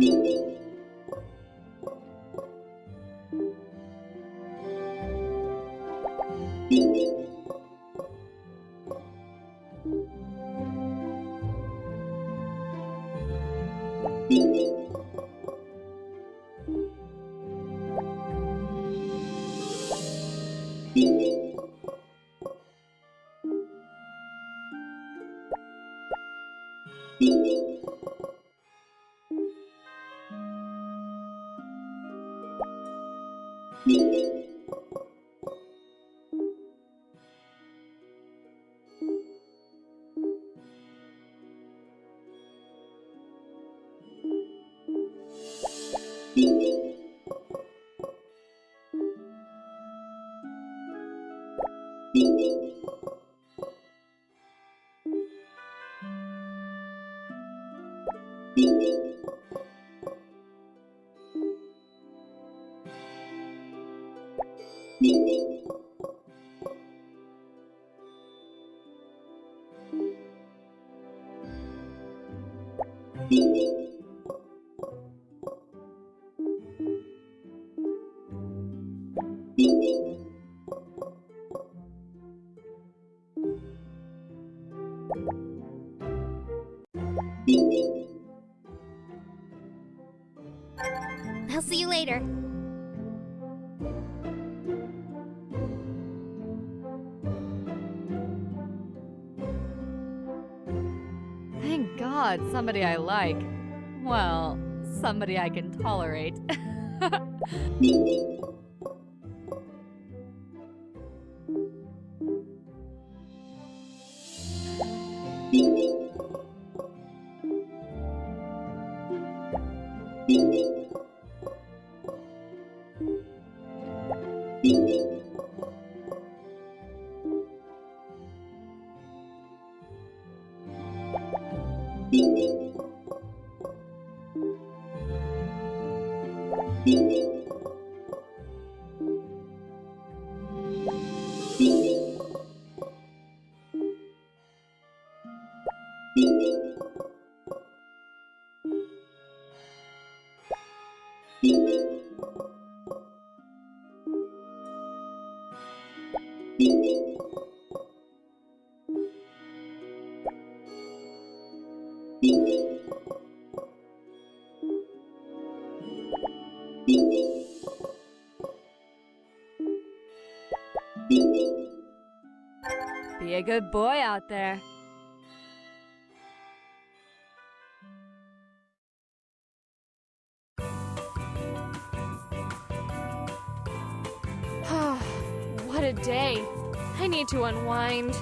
Thank you. I'll God, somebody I like. Well, somebody I can tolerate. Be a good boy out there. Need to unwind.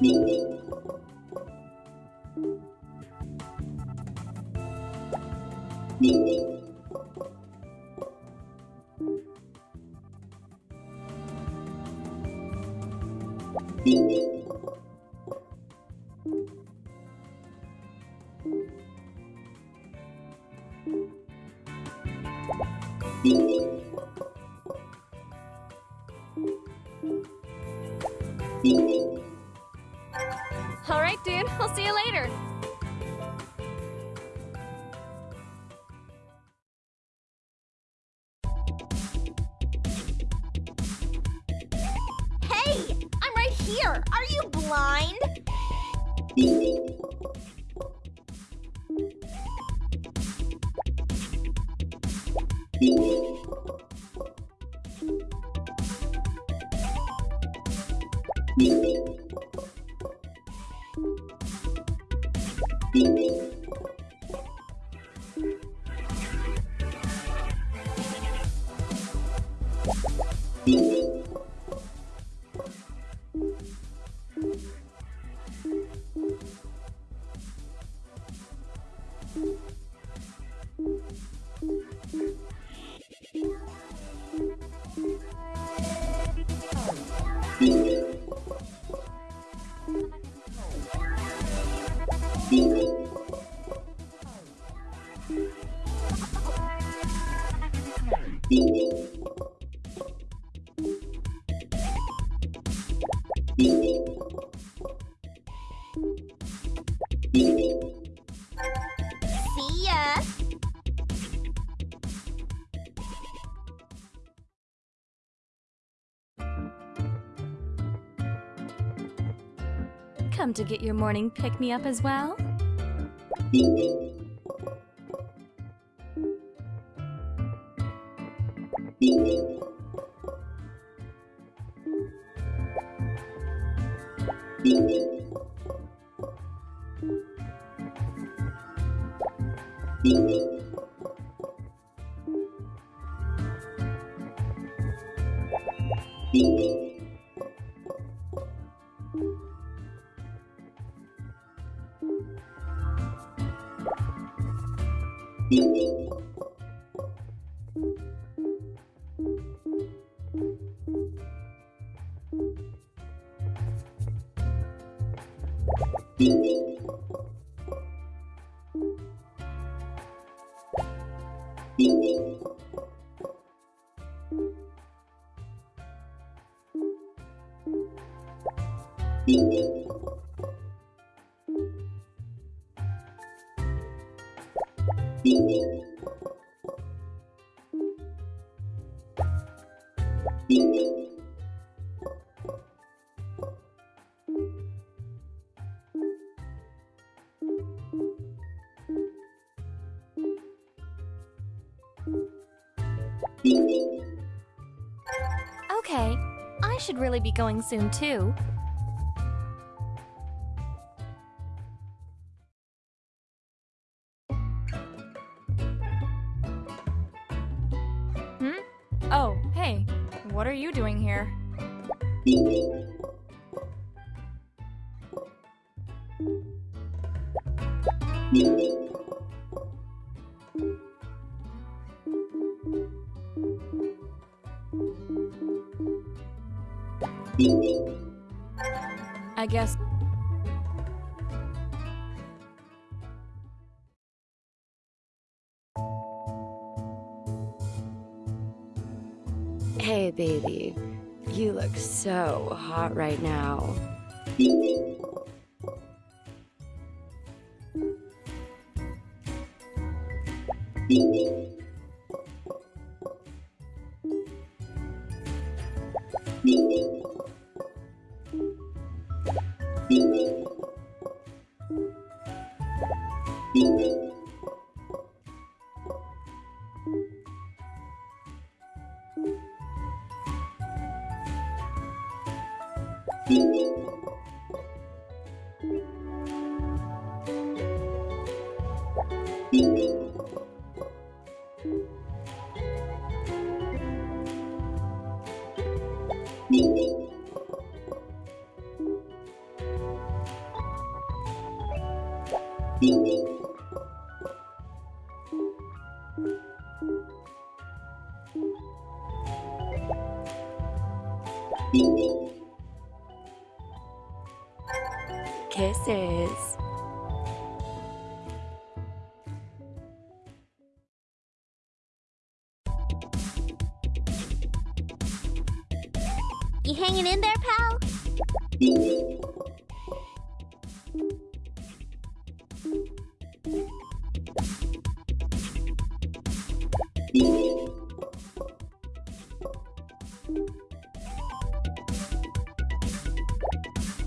Thank you. Here! Are you blind? Come to get your morning pick me up as well? Okay, I should really be going soon too. I guess Hey, baby. You look so hot right now. Beep beep. Beep beep. Kisses.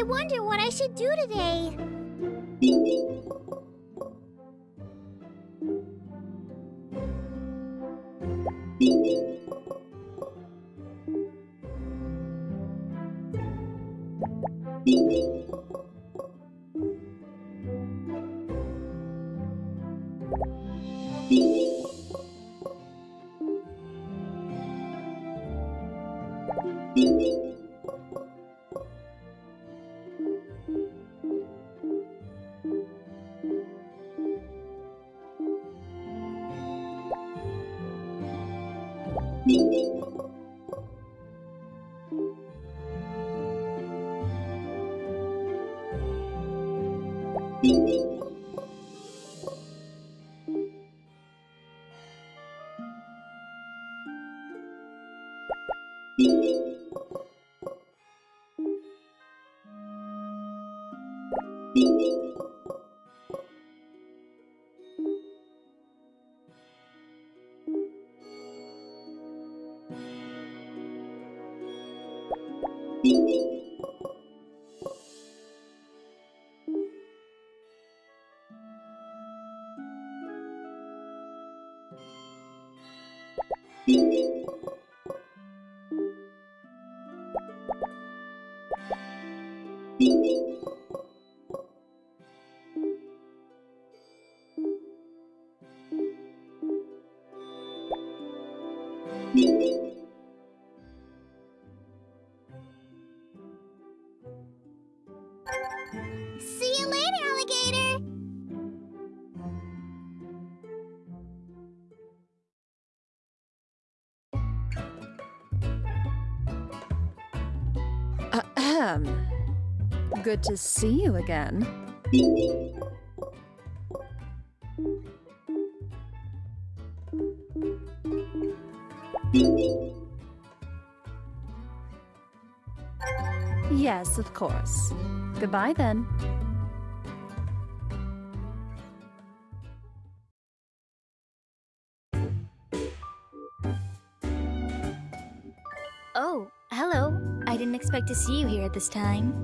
I wonder what I should do today. See Ahem. Good to see you again. Yes, of course. Goodbye then. I to see you here at this time.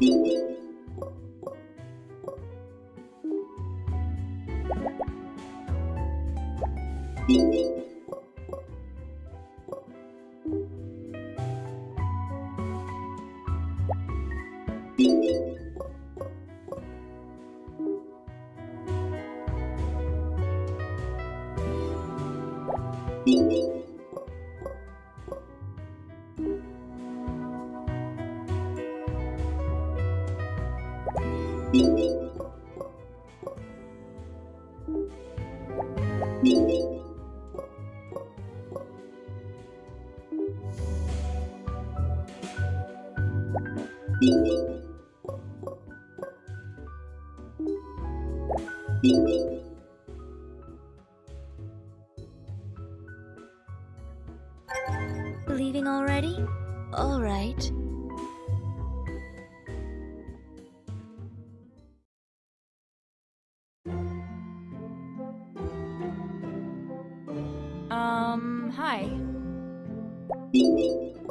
Thank you. Thank you. Hi.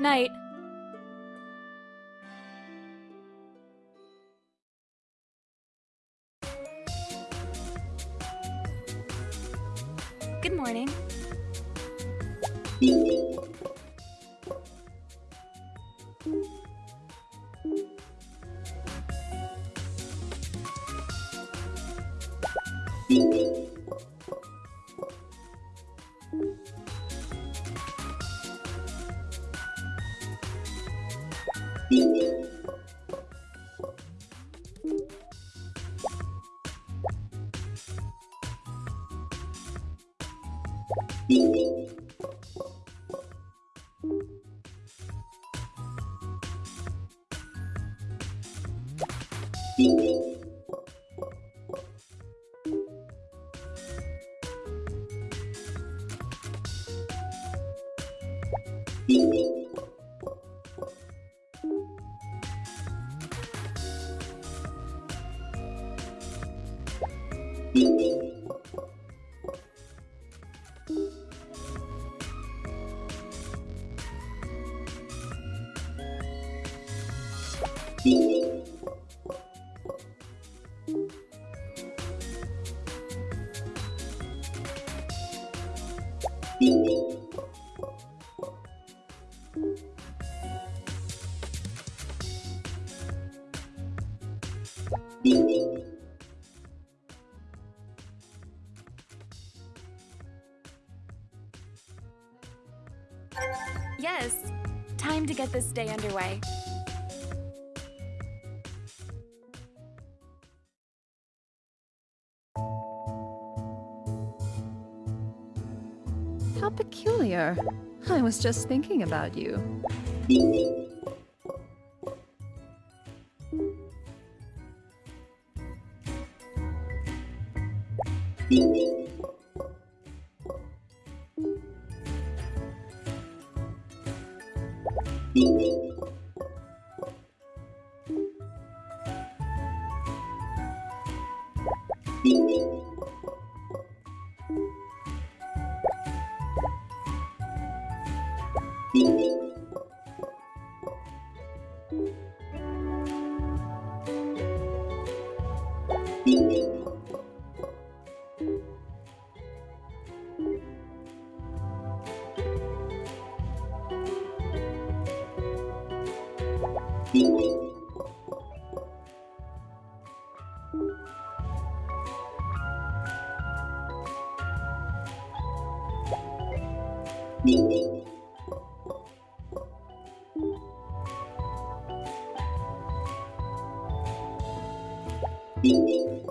Night. How peculiar. I was just thinking about you. Música